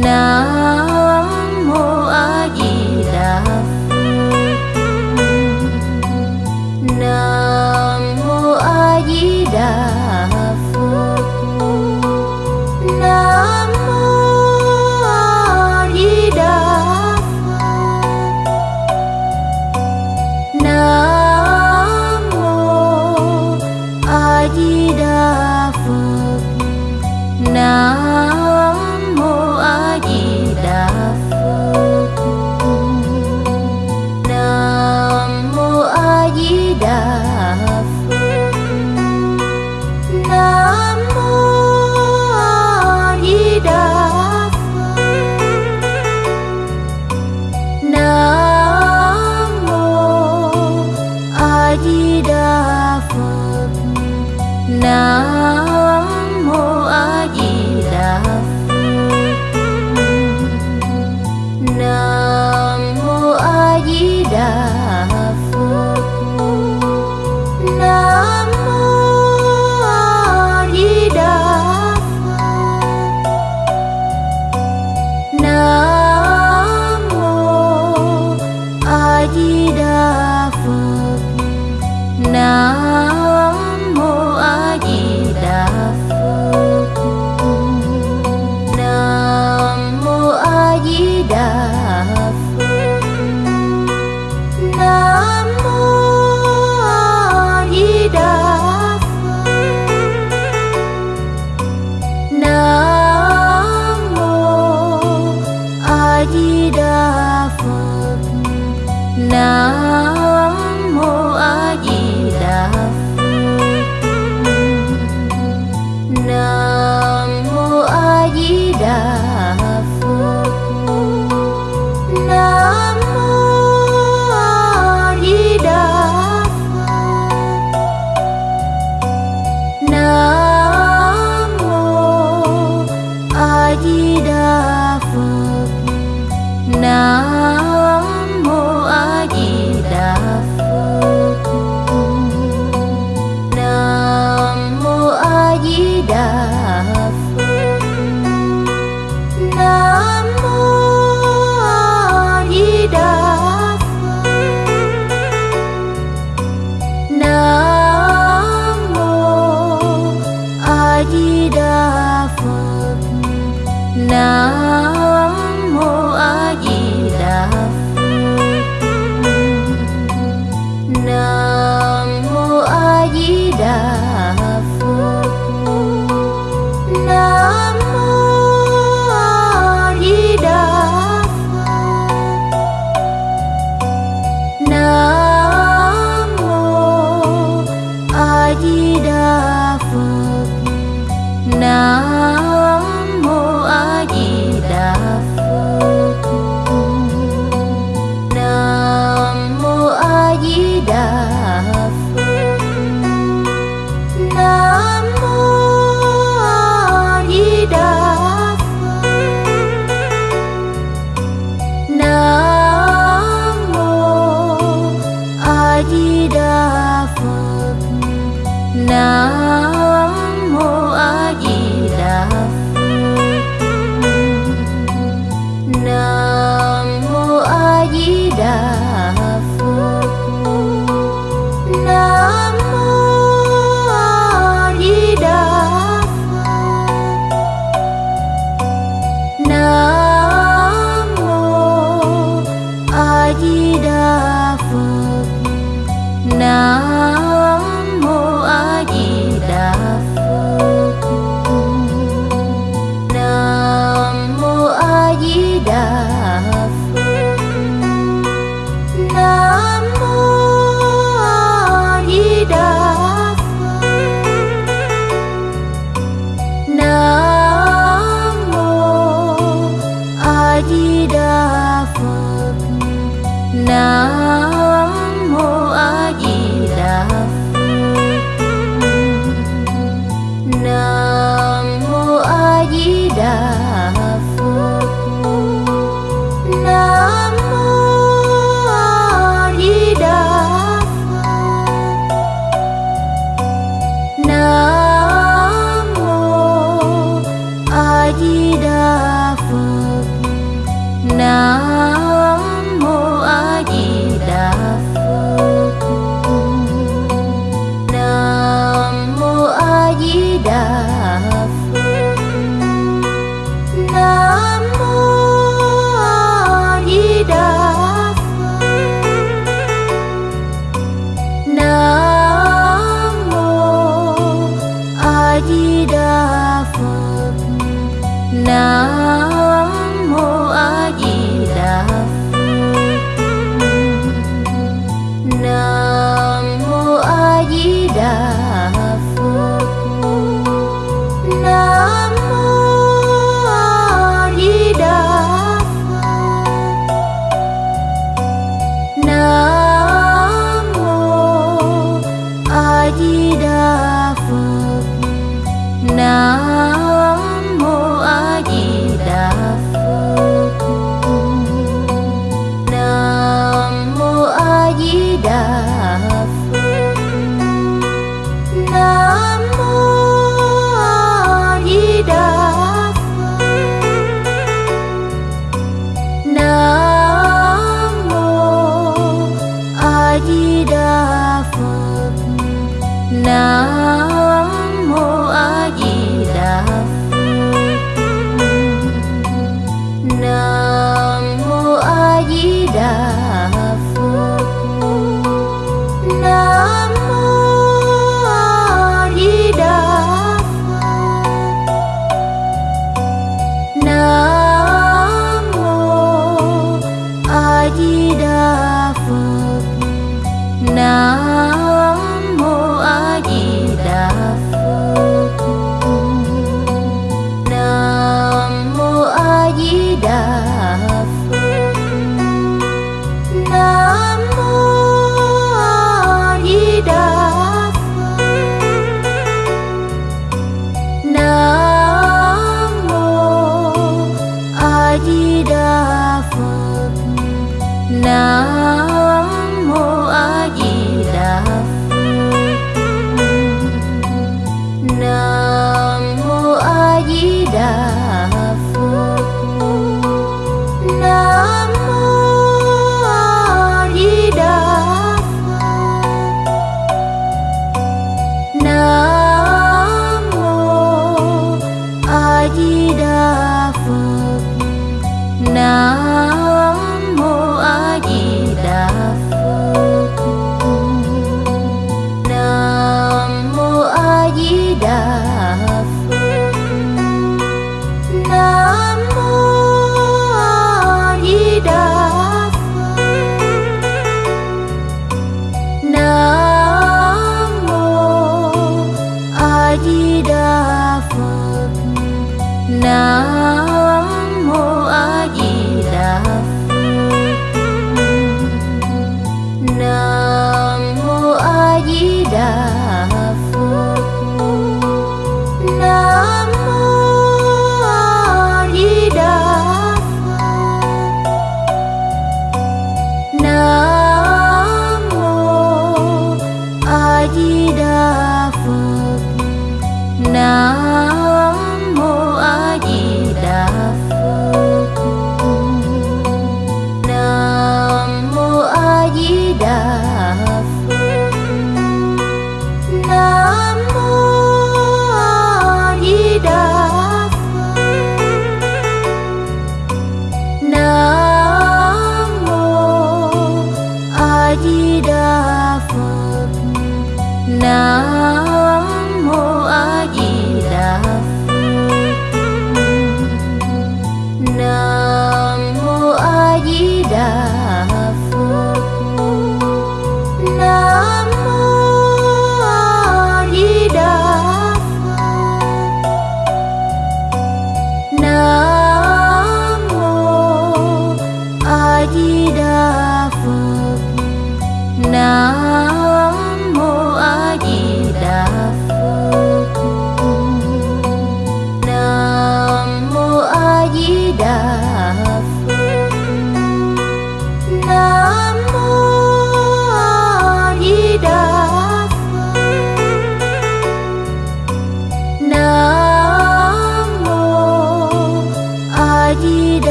nào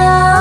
Oh.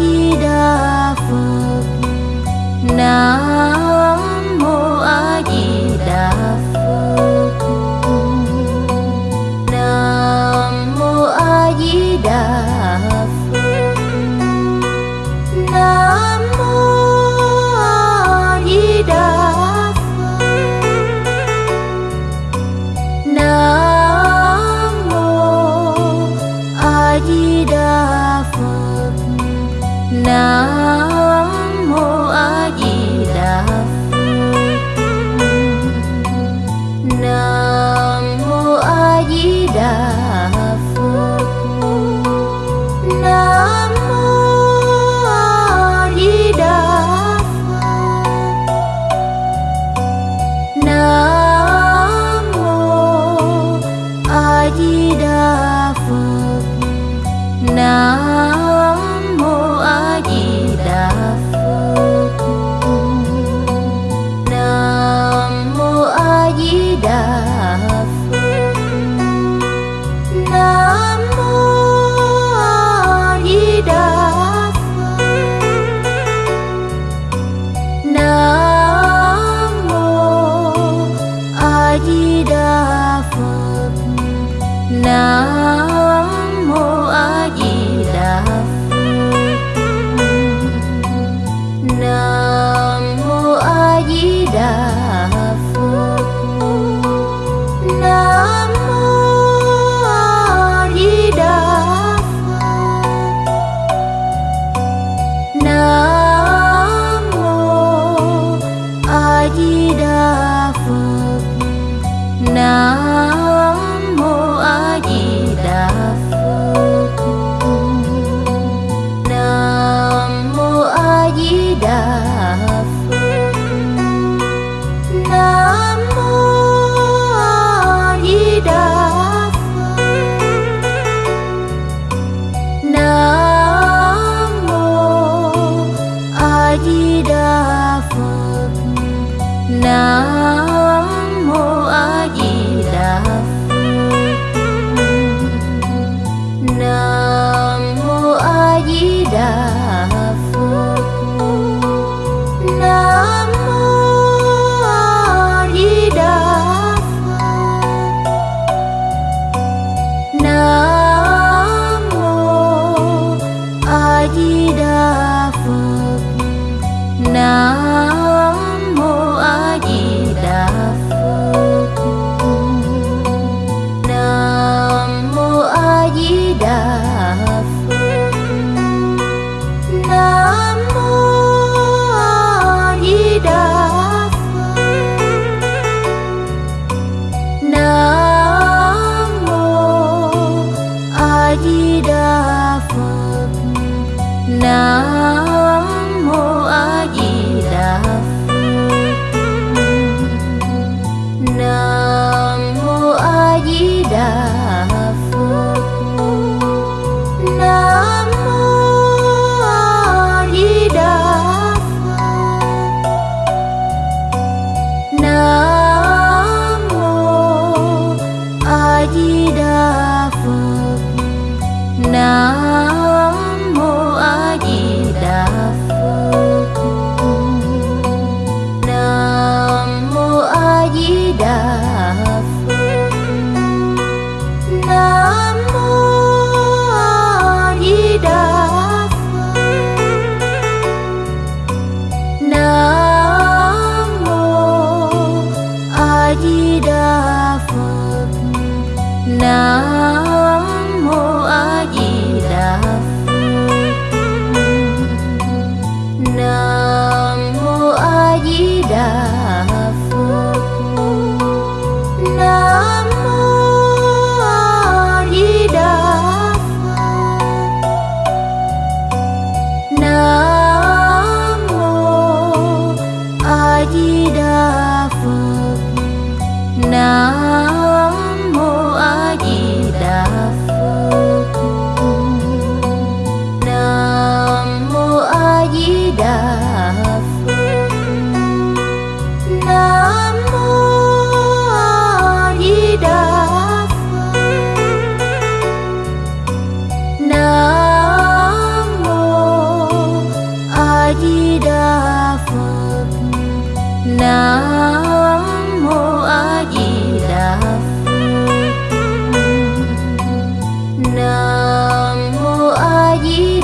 di đà phật nam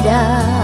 家。